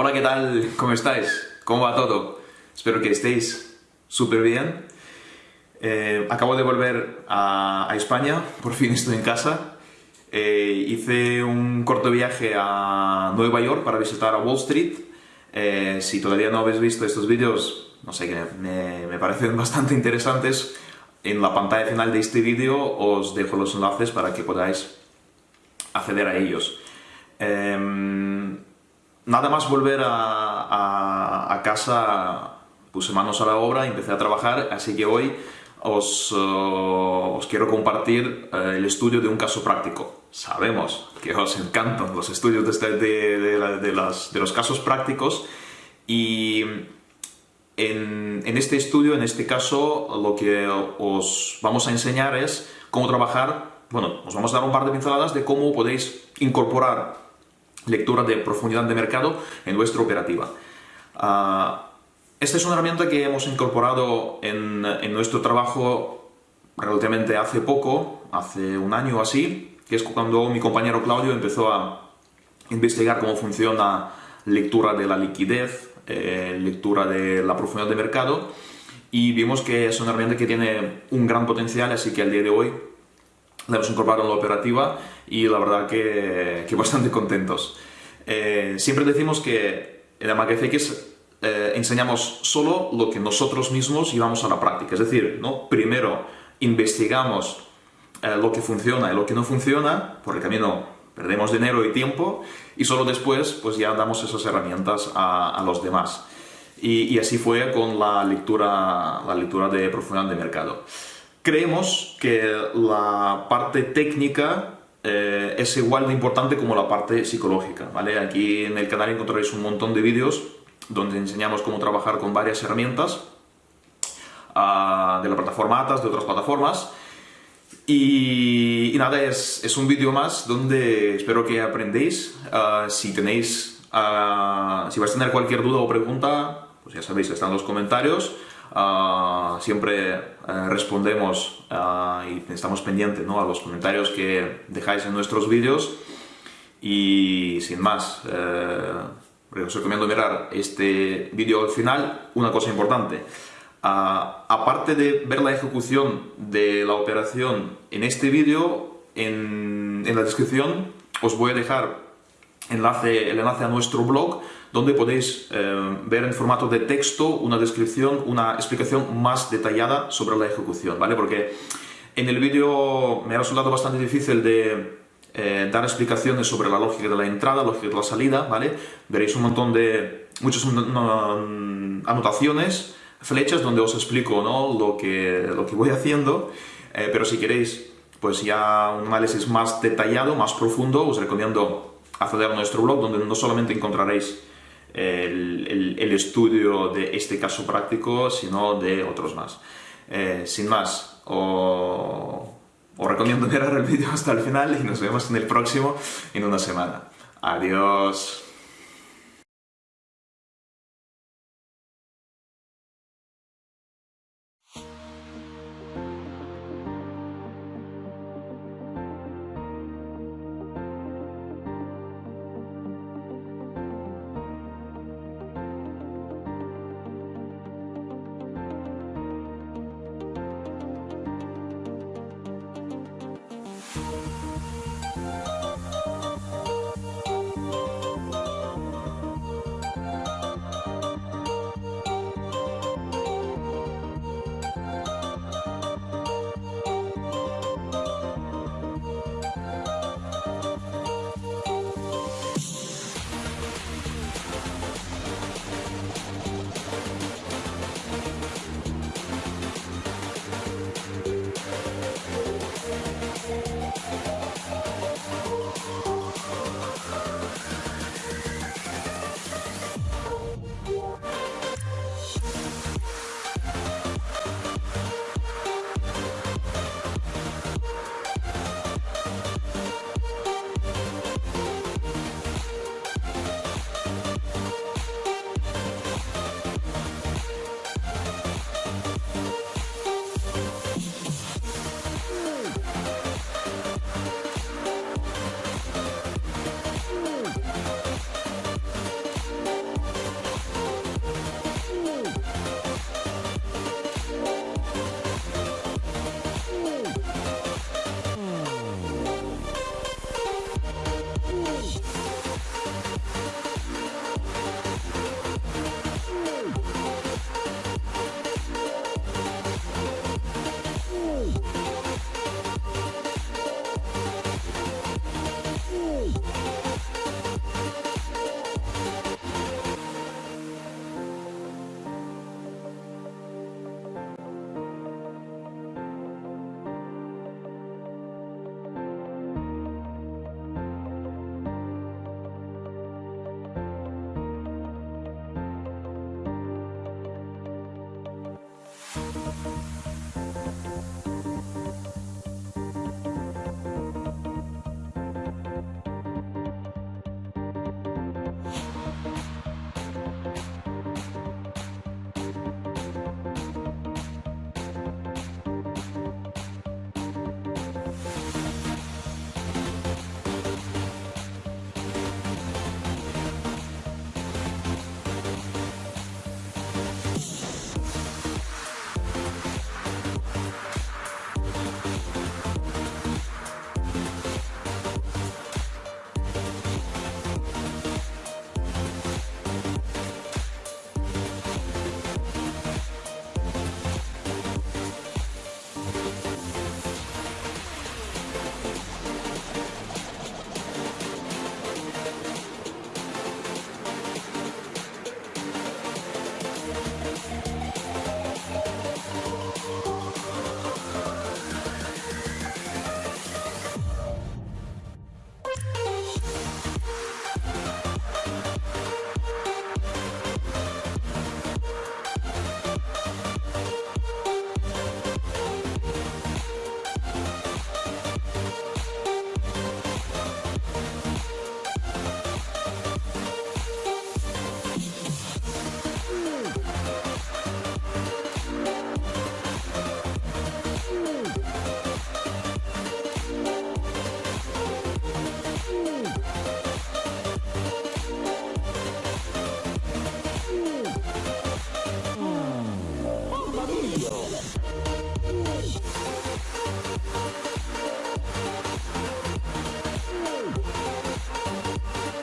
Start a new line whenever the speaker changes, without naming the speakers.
Hola, ¿qué tal? ¿Cómo estáis? ¿Cómo va todo? Espero que estéis súper bien. Eh, acabo de volver a, España, por fin estoy en casa. Eh, hice un corto viaje a Nueva York para visitar a Wall Street. Eh, si todavía no habéis visto estos vídeos, no sé, me, me parecen bastante interesantes. En la pantalla final de este vídeo os dejo los enlaces para que podáis acceder a ellos. Em, nada más volver a, casa, puse manos a la obra, empecé a trabajar, así que hoy os, uh, quiero compartir uh, el estudio de un caso práctico. Sabemos que os encantan los estudios de, este, de, los casos prácticos y en, en, este estudio, en este caso, lo que os vamos a enseñar es cómo trabajar, bueno, os vamos a dar un par de pinceladas de cómo podéis incorporar lectura de profundidad de mercado en vuestra operativa. Ah, esta es una herramienta que hemos incorporado en, nuestro trabajo relativamente hace poco, hace un año o así, que es cuando mi compañero Claudio empezó a investigar cómo funciona lectura de la liquidez, eh, lectura de la profundidad de mercado, y vimos que es una herramienta que tiene un gran potencial, así que al día de hoy la hemos incorporado en la operativa y la verdad que, que bastante contentos. Eh, siempre decimos que en la MacFX eh, enseñamos solo lo que nosotros mismos llevamos a la práctica, es decir, ¿no? primero investigamos eh, lo que funciona y lo que no funciona, por el camino perdemos dinero y tiempo, y solo después pues ya damos esas herramientas a, a los demás. Y, y, así fue con la lectura, la lectura de profundidad de mercado. Creemos que la parte técnica eh, es igual de importante como la parte psicológica, ¿vale? Aquí en el canal encontraréis un montón de vídeos donde enseñamos cómo trabajar con varias herramientas uh, de la plataforma Atas, de otras plataformas. Y, nada, es, es un vídeo más donde espero que aprendéis. Uh, si tenéis, uh, si vais a tener cualquier duda o pregunta, pues ya sabéis, están los comentarios. Ah, siempre eh, respondemos ah, y estamos pendientes ¿no? a los comentarios que dejáis en nuestros vídeos y sin más, eh, os recomiendo mirar este vídeo al final. Una cosa importante, ah, aparte de ver la ejecución de la operación en este vídeo, en, en la descripción os voy a dejar enlace, el enlace a nuestro blog, donde podéis eh, ver en formato de texto una descripción, una explicación más detallada sobre la ejecución, ¿vale? Porque en el vídeo me ha resultado bastante difícil de eh, dar explicaciones sobre la lógica de la entrada, lógica de la salida, ¿vale? Veréis un montón de, muchas anotaciones, flechas donde os explico ¿no? lo, que, lo que voy haciendo, eh, pero si queréis pues ya un análisis más detallado, más profundo, os recomiendo acceder a nuestro blog donde no solamente encontraréis el, estudio de este caso práctico, sino de otros más. Eh, sin más, os, recomiendo mirar el vídeo hasta el final y nos vemos en el próximo en una semana. Adiós.